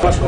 paso.